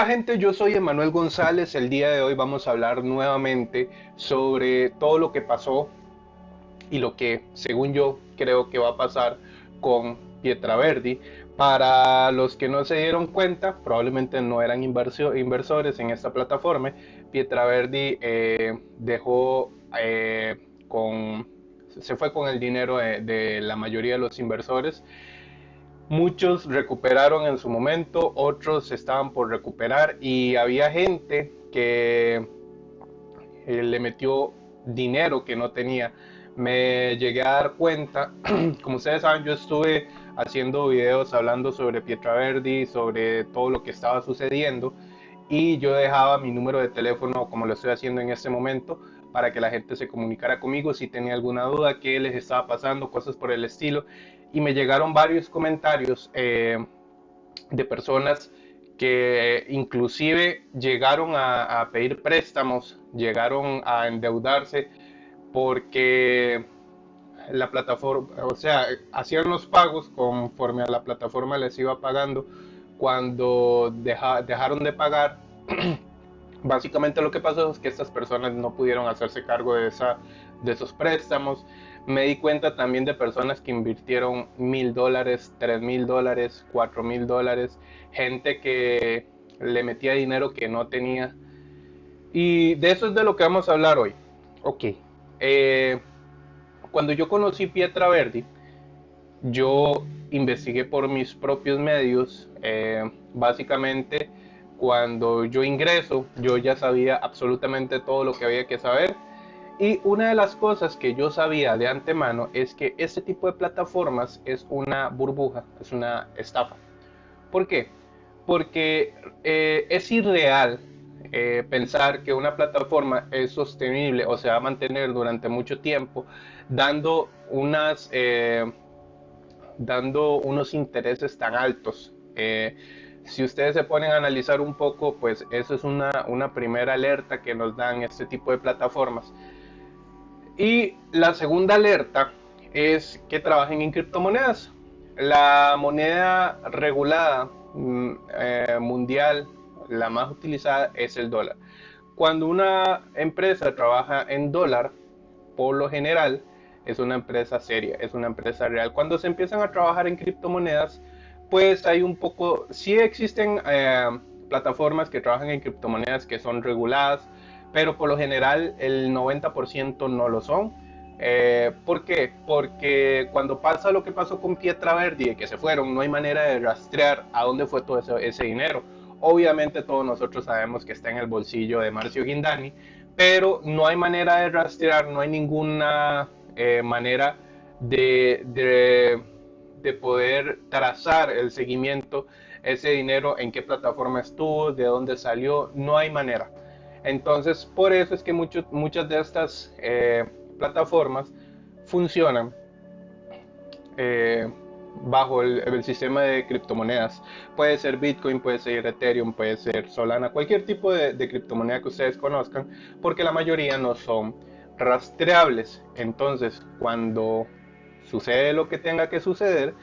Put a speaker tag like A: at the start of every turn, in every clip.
A: Hola gente, yo soy Emanuel González. El día de hoy vamos a hablar nuevamente sobre todo lo que pasó y lo que, según yo, creo que va a pasar con Pietraverdi. Para los que no se dieron cuenta, probablemente no eran inversores en esta plataforma. Pietraverdi eh, dejó eh, con, se fue con el dinero de la mayoría de los inversores Muchos recuperaron en su momento, otros estaban por recuperar y había gente que eh, le metió dinero que no tenía. Me llegué a dar cuenta, como ustedes saben, yo estuve haciendo videos hablando sobre Pietra Verdi, sobre todo lo que estaba sucediendo y yo dejaba mi número de teléfono como lo estoy haciendo en este momento para que la gente se comunicara conmigo si tenía alguna duda, qué les estaba pasando, cosas por el estilo y me llegaron varios comentarios eh, de personas que inclusive llegaron a, pedir préstamos, llegaron a endeudarse porque la plataforma, o sea, hacían los pagos conforme a la plataforma les iba pagando. Cuando dejaron de pagar, básicamente lo que pasó es que estas personas no pudieron hacerse cargo de, esa, de esos préstamos me di cuenta también de personas que invirtieron mil dólares, tres mil dólares, cuatro mil dólares, gente que le metía dinero que no tenía. Y de eso es de lo que vamos a hablar hoy. Ok. Eh, cuando yo conocí Pietra Verdi, yo investigué por mis propios medios. Eh, básicamente, cuando yo ingreso, yo ya sabía absolutamente todo lo que había que saber y una de las cosas que yo sabía de antemano es que este tipo de plataformas es una burbuja, es una estafa. ¿Por qué? Porque eh, es irreal eh, pensar que una plataforma es sostenible o se va a mantener durante mucho tiempo dando, unas, eh, dando unos intereses tan altos. si ustedes se ponen a analizar un poco, pues eso es una, una primera alerta que nos dan este tipo de plataformas y la segunda alerta es que trabajen en criptomonedas. La moneda regulada mm, eh, mundial, la más utilizada, es el dólar. Cuando una empresa trabaja en dólar, por lo general, es una empresa seria, es una empresa real. Cuando se empiezan a trabajar en criptomonedas, pues hay un poco, sí existen eh, plataformas que trabajan en criptomonedas que son reguladas, pero por lo general el 90% no lo son. Eh, ¿Por qué? Porque cuando pasa lo que pasó con Pietra Verdi, que se fueron, no hay manera de rastrear a dónde fue todo ese, dinero. Obviamente todos nosotros sabemos que está en el bolsillo de Marcio Guindani, pero no hay manera de rastrear, no hay ninguna eh, manera de, de, de poder trazar el seguimiento, ese dinero, en qué plataforma estuvo, de dónde salió, no hay manera. Entonces, por eso es que muchas de estas eh, plataformas funcionan eh, bajo el, sistema de criptomonedas. Puede ser Bitcoin, puede ser Ethereum, puede ser Solana, cualquier tipo de, de criptomoneda que ustedes conozcan, porque la mayoría no son rastreables. Entonces, cuando sucede lo que tenga que suceder,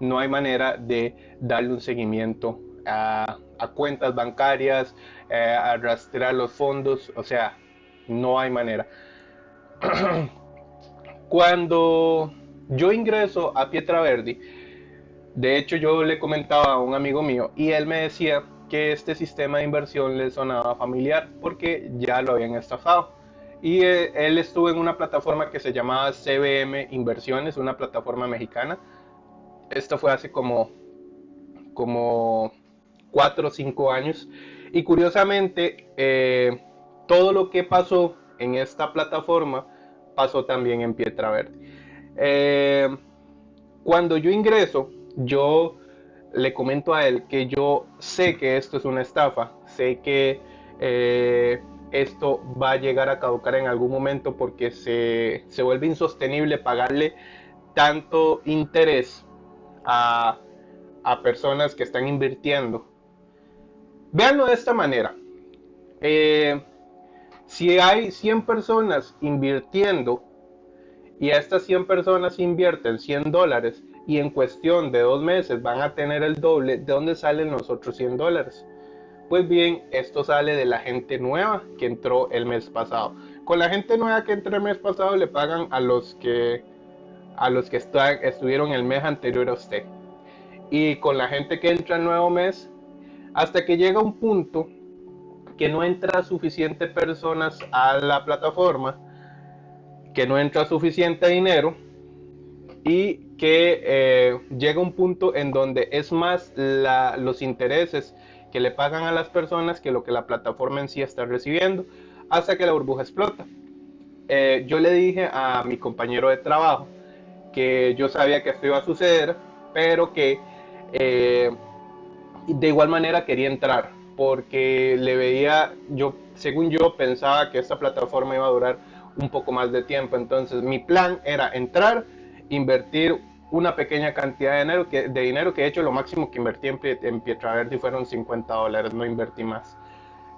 A: no hay manera de darle un seguimiento a, cuentas bancarias, eh, a rastrear los fondos, o sea, no hay manera. Cuando yo ingreso a Pietra Verdi, de hecho yo le comentaba a un amigo mío y él me decía que este sistema de inversión le sonaba familiar porque ya lo habían estafado. Y eh, él estuvo en una plataforma que se llamaba CBM Inversiones, una plataforma mexicana. Esto fue hace como, como cuatro o cinco años. Y curiosamente, eh, todo lo que pasó en esta plataforma pasó también en Pietra Verde. Eh, cuando yo ingreso, yo le comento a él que yo sé que esto es una estafa, sé que eh, esto va a llegar a caducar en algún momento porque se, se vuelve insostenible pagarle tanto interés a, a personas que están invirtiendo Veanlo de esta manera. Eh, si hay 100 personas invirtiendo y estas 100 personas invierten 100 dólares y en cuestión de dos meses van a tener el doble, ¿de dónde salen los otros 100 dólares? Pues bien, esto sale de la gente nueva que entró el mes pasado. Con la gente nueva que entró el mes pasado le pagan a los que a los que estuvieron el mes anterior a usted. Y con la gente que entra el nuevo mes, hasta que llega un punto que no entra suficiente personas a la plataforma, que no entra suficiente dinero y que eh, llega un punto en donde es más los intereses que le pagan a las personas que lo que la plataforma en sí está recibiendo hasta que la burbuja explota. Eh, yo le dije a mi compañero de trabajo que yo sabía que esto iba a suceder, pero que eh, de igual manera quería entrar porque le veía, yo, según yo, pensaba que esta plataforma iba a durar un poco más de tiempo. Entonces, mi plan era entrar, invertir una pequeña cantidad de dinero, que, de dinero que de hecho lo máximo que invertí en, en Pietraverdi fueron 50 dólares, no invertí más,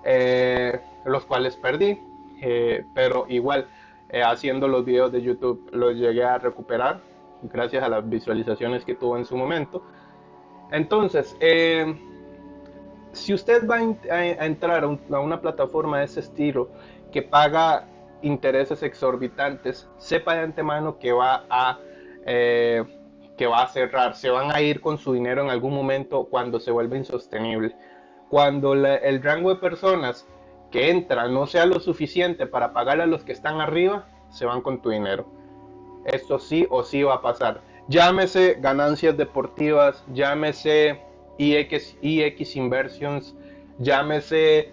A: eh, los cuales perdí, eh, pero igual eh, haciendo los videos de YouTube los llegué a recuperar gracias a las visualizaciones que tuvo en su momento. Entonces, si usted va a, entrar a, una plataforma de ese estilo que paga intereses exorbitantes, sepa de antemano que va a eh, que va a cerrar, se van a ir con su dinero en algún momento cuando se vuelva insostenible. Cuando el rango de personas que entran no sea lo suficiente para pagar a los que están arriba, se van con tu dinero. Esto sí o sí va a pasar. Llámese ganancias deportivas, llámese EX, EX Inversions, llámese,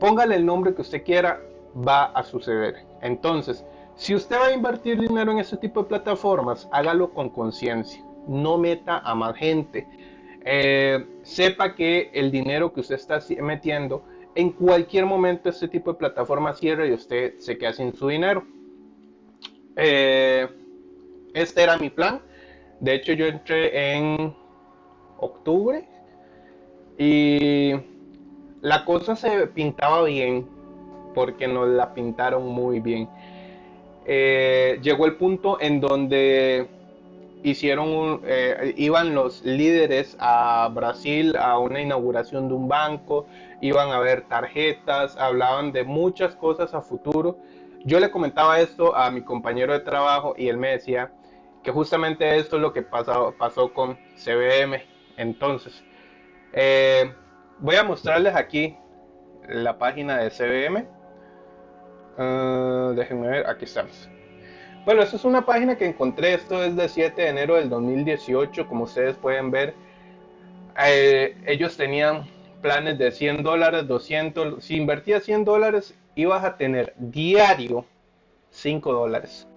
A: póngale el nombre que usted quiera, va a suceder. Entonces, si usted va a invertir dinero en ese tipo de plataformas, hágalo con conciencia, no meta a más gente. Eh, sepa que el dinero que usted está metiendo, en cualquier momento este tipo de plataforma cierra y usted se queda sin su dinero. Eh, este era mi plan. De hecho, yo entré en octubre y la cosa se pintaba bien porque nos la pintaron muy bien. Eh, llegó el punto en donde hicieron eh, iban los líderes a Brasil a una inauguración de un banco, iban a ver tarjetas, hablaban de muchas cosas a futuro. Yo le comentaba esto a mi compañero de trabajo y él me decía que justamente esto es lo que pasó, pasó con CBM. Entonces, eh, voy a mostrarles aquí la página de CBM. Ah, déjenme ver, aquí estamos. Bueno, esta es una página que encontré, esto es de 7 de enero del 2018, como ustedes pueden ver. Eh, ellos tenían planes de 100 dólares, 200, si invertías 100 dólares ibas a tener diario 5 dólares.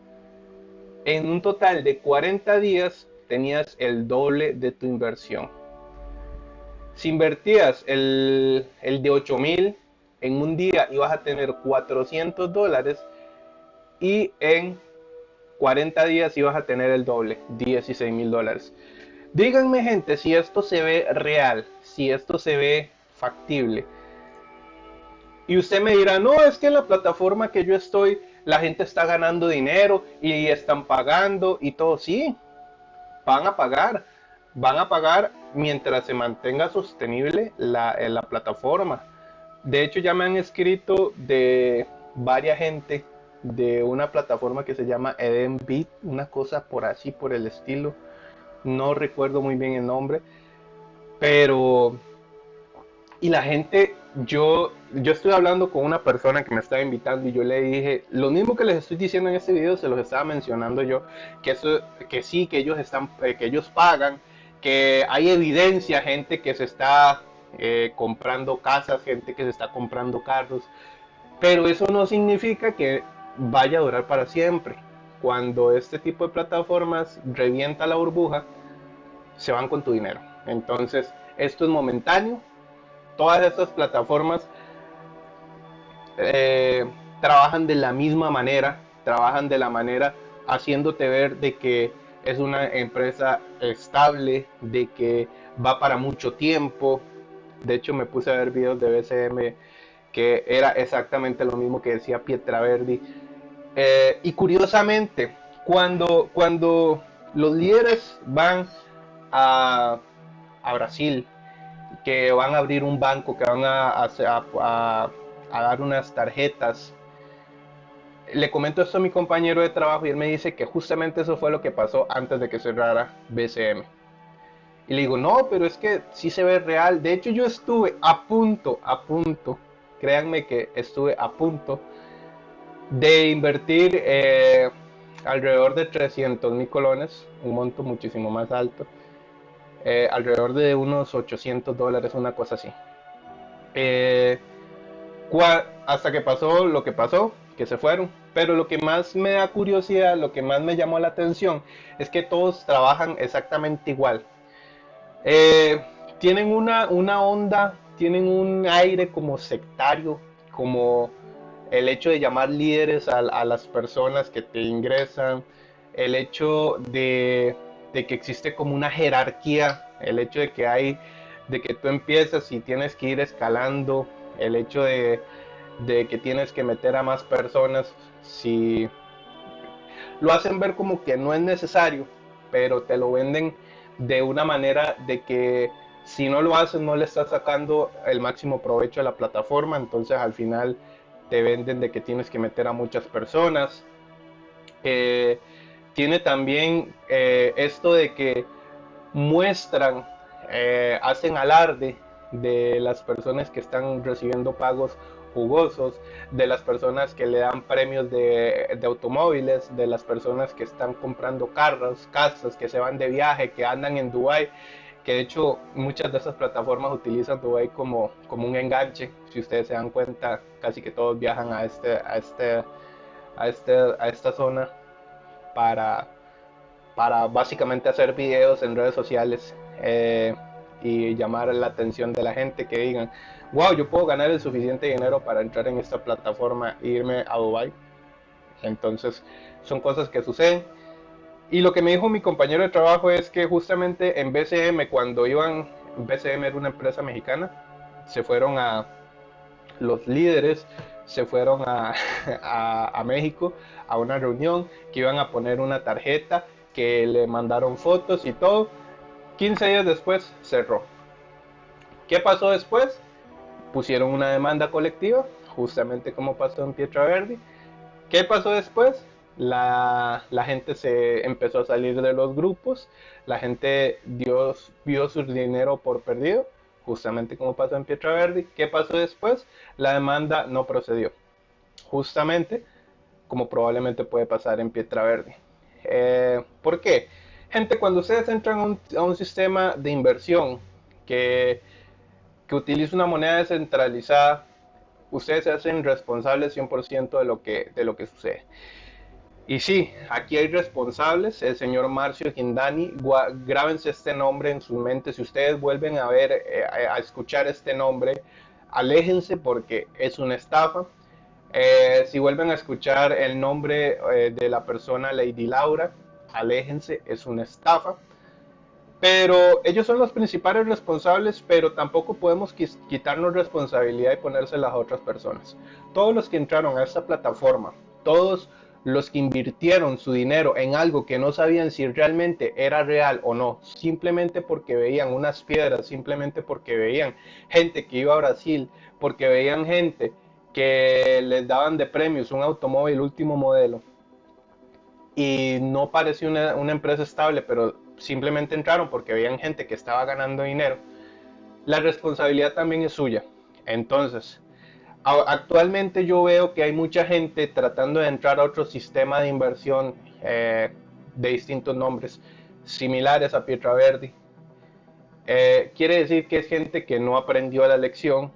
A: En un total de 40 días tenías el doble de tu inversión. Si invertías el, el de 8000 en un día ibas a tener 400 dólares y en 40 días ibas a tener el doble, 16 mil dólares. Díganme gente si esto se ve real, si esto se ve factible. Y usted me dirá, no, es que en la plataforma que yo estoy, la gente está ganando dinero y están pagando y todo. Sí, van a pagar van a pagar mientras se mantenga sostenible la, eh, la plataforma. De hecho, ya me han escrito de varias gente de una plataforma que se llama Edenbit, una cosa por así, por el estilo. No recuerdo muy bien el nombre, pero y la gente, yo, yo estoy hablando con una persona que me estaba invitando y yo le dije, lo mismo que les estoy diciendo en este video, se los estaba mencionando yo, que eso, que sí, que ellos están, eh, que ellos pagan, que hay evidencia, gente que se está eh, comprando casas, gente que se está comprando carros, pero eso no significa que vaya a durar para siempre. Cuando este tipo de plataformas revienta la burbuja, se van con tu dinero. Entonces, esto es momentáneo. Todas estas plataformas eh, trabajan de la misma manera, trabajan de la manera haciéndote ver de que es una empresa estable, de que va para mucho tiempo. De hecho, me puse a ver videos de BCM que era exactamente lo mismo que decía Pietraverdi. Eh, y curiosamente, cuando, cuando los líderes van a, a Brasil que van a abrir un banco, que van a, dar unas tarjetas. Le comento esto a mi compañero de trabajo y él me dice que justamente eso fue lo que pasó antes de que cerrara BCM. Y le digo, no, pero es que sí se ve real. De hecho, yo estuve a punto, a punto, créanme que estuve a punto de invertir eh, alrededor de 300 mil colones, un monto muchísimo más alto, eh, alrededor de unos 800 dólares, una cosa así. Eh, hasta que pasó lo que pasó, que se fueron. Pero lo que más me da curiosidad, lo que más me llamó la atención, es que todos trabajan exactamente igual. Eh, tienen una, una onda, tienen un aire como sectario, como el hecho de llamar líderes a, las personas que te ingresan, el hecho de, que existe como una jerarquía, el hecho de que hay, de que tú empiezas y tienes que ir escalando, el hecho de, de que tienes que meter a más personas, si lo hacen ver como que no es necesario, pero te lo venden de una manera de que si no lo haces no le estás sacando el máximo provecho a la plataforma, entonces al final te venden de que tienes que meter a muchas personas. Eh, tiene también eh, esto de que muestran, eh, hacen alarde de las personas que están recibiendo pagos jugosos, de las personas que le dan premios de, de, automóviles, de las personas que están comprando carros, casas, que se van de viaje, que andan en Dubai que de hecho muchas de esas plataformas utilizan Dubai como, como un enganche. Si ustedes se dan cuenta, casi que todos viajan a, este, a, este, a, este, a esta zona para, para básicamente hacer videos en redes sociales eh, y llamar la atención de la gente que digan, wow, yo puedo ganar el suficiente dinero para entrar en esta plataforma e irme a Dubai. Entonces son cosas que suceden y lo que me dijo mi compañero de trabajo es que justamente en BCM, cuando iban, BCM era una empresa mexicana, se fueron a los líderes, se fueron a, a, México a una reunión que iban a poner una tarjeta, que le mandaron fotos y todo. 15 días después cerró. ¿Qué pasó después? Pusieron una demanda colectiva, justamente como pasó en Pietra Verde. ¿Qué pasó después? la, gente se empezó a salir de los grupos, la gente dio, vio su dinero por perdido, justamente como pasó en Pietra Verde. ¿Qué pasó después? La demanda no procedió, justamente como probablemente puede pasar en Pietra Verde. Eh, ¿Por qué? Gente, cuando ustedes entran a un, sistema de inversión que, que utiliza una moneda descentralizada, ustedes se hacen responsables 100% de lo, que, de lo que sucede. Y sí, aquí hay responsables, el señor Marcio Gindani, grábense este nombre en su mente, si ustedes vuelven a ver, eh, a escuchar este nombre, aléjense porque es una estafa. Eh, si vuelven a escuchar el nombre eh, de la persona Lady Laura, aléjense, es una estafa. Pero ellos son los principales responsables, pero tampoco podemos quitarnos responsabilidad y ponérsela a otras personas. Todos los que entraron a esta plataforma, todos los que invirtieron su dinero en algo que no sabían si realmente era real o no, simplemente porque veían unas piedras, simplemente porque veían gente que iba a Brasil, porque veían gente que les daban de premios un automóvil último modelo y no parecía una, empresa estable, pero simplemente entraron porque veían gente que estaba ganando dinero, la responsabilidad también es suya. Entonces, actualmente yo veo que hay mucha gente tratando de entrar a otro sistema de inversión eh, de distintos nombres, similares a Pietra Verdi. Eh, quiere decir que es gente que no aprendió la lección,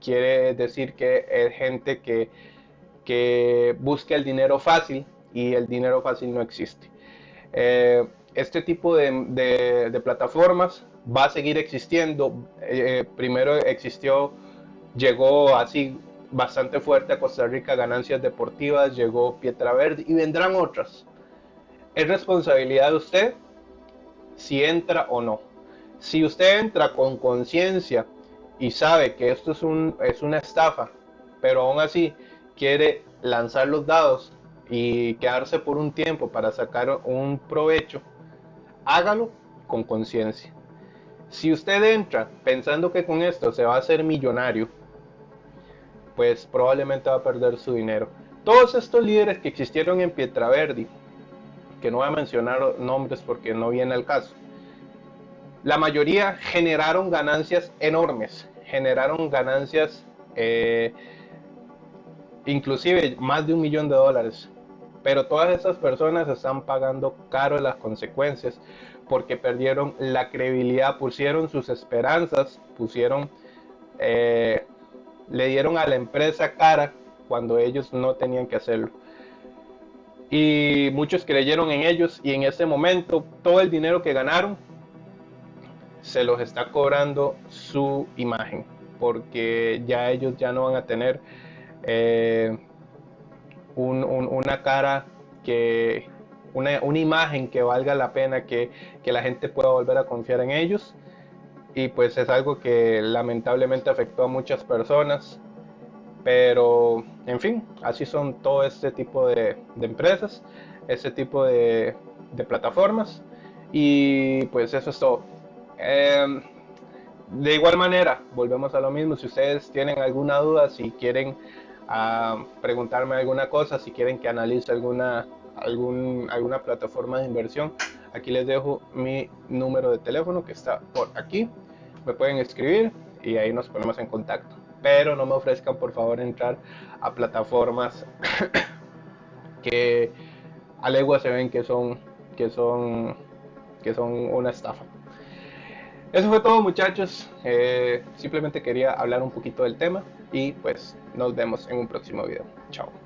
A: quiere decir que es gente que, que busca el dinero fácil y el dinero fácil no existe. Eh, este tipo de, de, plataformas va a seguir existiendo. primero existió llegó así bastante fuerte a Costa Rica ganancias deportivas, llegó Pietra Verde y vendrán otras. Es responsabilidad de usted si entra o no. Si usted entra con conciencia y sabe que esto es, un, es una estafa, pero aún así quiere lanzar los dados y quedarse por un tiempo para sacar un provecho, hágalo con conciencia. Si usted entra pensando que con esto se va a hacer millonario, pues probablemente va a perder su dinero. Todos estos líderes que existieron en Pietraverdi, que no voy a mencionar nombres porque no viene al caso, la mayoría generaron ganancias enormes, generaron ganancias eh, inclusive más de un millón de dólares. Pero todas esas personas están pagando caro las consecuencias porque perdieron la credibilidad, pusieron sus esperanzas, pusieron, eh, le dieron a la empresa cara cuando ellos no tenían que hacerlo. Y muchos creyeron en ellos y en ese momento todo el dinero que ganaron se los está cobrando su imagen, porque ya ellos ya no van a tener eh, una cara que, una, imagen que valga la pena, que, que la gente pueda volver a confiar en ellos. Y pues es algo que lamentablemente afectó a muchas personas. Pero, en fin, así son todo este tipo de, empresas, este tipo de, plataformas. Y pues eso es todo. Em, de igual manera, volvemos a lo mismo. Si ustedes tienen alguna duda, si quieren uh, preguntarme alguna cosa, si quieren que analice alguna, algún, alguna plataforma de inversión, aquí les dejo mi número de teléfono que está por aquí. Me pueden escribir y ahí nos ponemos en contacto. Pero no me ofrezcan por favor entrar a plataformas que a legua se ven que son, que son, que son una estafa. Eso fue todo muchachos, eh, simplemente quería hablar un poquito del tema y pues nos vemos en un próximo video. Chao.